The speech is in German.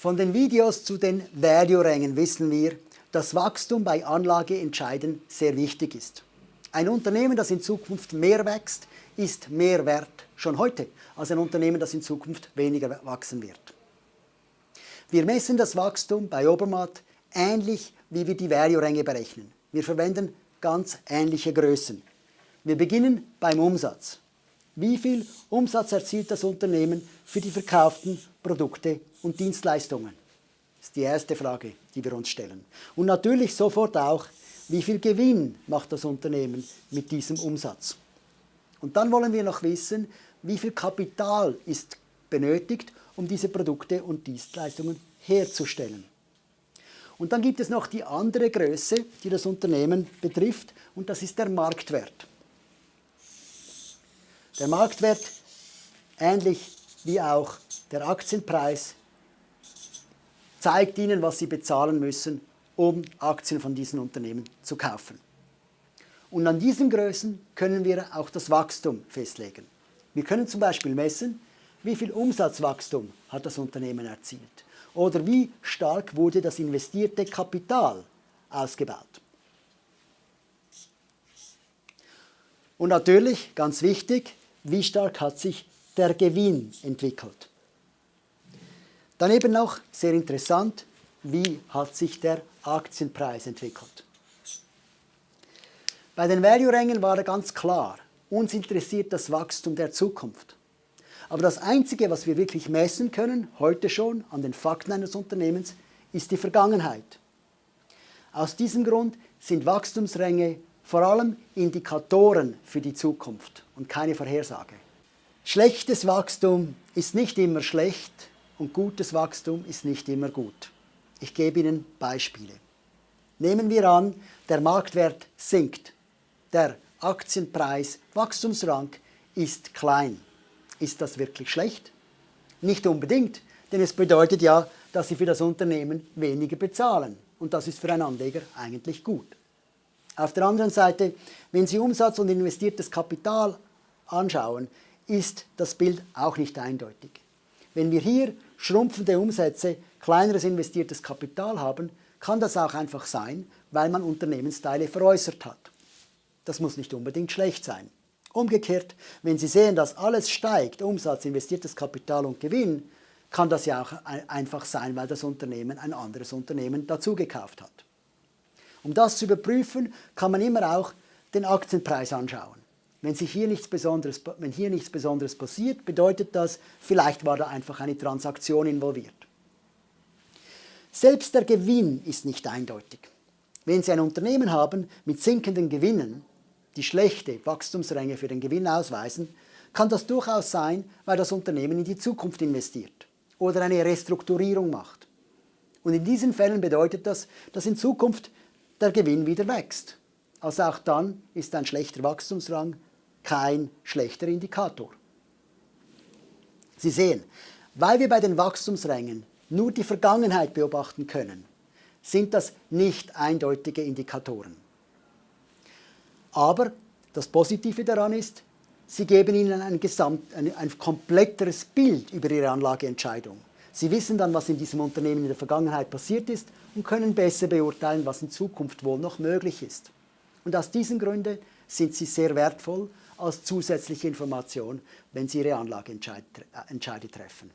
Von den Videos zu den Value-Rängen wissen wir, dass Wachstum bei Anlageentscheiden sehr wichtig ist. Ein Unternehmen, das in Zukunft mehr wächst, ist mehr wert, schon heute, als ein Unternehmen, das in Zukunft weniger wachsen wird. Wir messen das Wachstum bei Obermatt ähnlich, wie wir die Value-Ränge berechnen. Wir verwenden ganz ähnliche Größen. Wir beginnen beim Umsatz. Wie viel Umsatz erzielt das Unternehmen für die verkauften Produkte und Dienstleistungen? Das ist die erste Frage, die wir uns stellen. Und natürlich sofort auch, wie viel Gewinn macht das Unternehmen mit diesem Umsatz? Und dann wollen wir noch wissen, wie viel Kapital ist benötigt, um diese Produkte und Dienstleistungen herzustellen. Und dann gibt es noch die andere Größe, die das Unternehmen betrifft, und das ist der Marktwert. Der Marktwert, ähnlich wie auch der Aktienpreis, zeigt Ihnen, was Sie bezahlen müssen, um Aktien von diesen Unternehmen zu kaufen. Und an diesen Größen können wir auch das Wachstum festlegen. Wir können zum Beispiel messen, wie viel Umsatzwachstum hat das Unternehmen erzielt oder wie stark wurde das investierte Kapital ausgebaut. Und natürlich, ganz wichtig, wie stark hat sich der Gewinn entwickelt. Daneben noch, sehr interessant, wie hat sich der Aktienpreis entwickelt. Bei den Value-Rängen war ganz klar, uns interessiert das Wachstum der Zukunft. Aber das Einzige, was wir wirklich messen können, heute schon an den Fakten eines Unternehmens, ist die Vergangenheit. Aus diesem Grund sind Wachstumsränge vor allem Indikatoren für die Zukunft und keine Vorhersage. Schlechtes Wachstum ist nicht immer schlecht und gutes Wachstum ist nicht immer gut. Ich gebe Ihnen Beispiele. Nehmen wir an, der Marktwert sinkt. Der Aktienpreis Wachstumsrang ist klein. Ist das wirklich schlecht? Nicht unbedingt, denn es bedeutet ja, dass Sie für das Unternehmen weniger bezahlen. Und das ist für einen Anleger eigentlich gut. Auf der anderen Seite, wenn Sie Umsatz und investiertes Kapital anschauen, ist das Bild auch nicht eindeutig. Wenn wir hier schrumpfende Umsätze, kleineres investiertes Kapital haben, kann das auch einfach sein, weil man Unternehmensteile veräußert hat. Das muss nicht unbedingt schlecht sein. Umgekehrt, wenn Sie sehen, dass alles steigt, Umsatz, investiertes Kapital und Gewinn, kann das ja auch einfach sein, weil das Unternehmen ein anderes Unternehmen dazugekauft hat. Um das zu überprüfen, kann man immer auch den Aktienpreis anschauen. Wenn, sich hier nichts Besonderes, wenn hier nichts Besonderes passiert, bedeutet das, vielleicht war da einfach eine Transaktion involviert. Selbst der Gewinn ist nicht eindeutig. Wenn Sie ein Unternehmen haben mit sinkenden Gewinnen, die schlechte Wachstumsränge für den Gewinn ausweisen, kann das durchaus sein, weil das Unternehmen in die Zukunft investiert oder eine Restrukturierung macht. Und in diesen Fällen bedeutet das, dass in Zukunft der Gewinn wieder wächst. Also auch dann ist ein schlechter Wachstumsrang kein schlechter Indikator. Sie sehen, weil wir bei den Wachstumsrängen nur die Vergangenheit beobachten können, sind das nicht eindeutige Indikatoren. Aber das Positive daran ist, sie geben Ihnen ein, Gesamt, ein, ein kompletteres Bild über Ihre Anlageentscheidung. Sie wissen dann, was in diesem Unternehmen in der Vergangenheit passiert ist und können besser beurteilen, was in Zukunft wohl noch möglich ist. Und aus diesen Gründen sind sie sehr wertvoll als zusätzliche Information, wenn Sie Ihre Anlageentscheide treffen.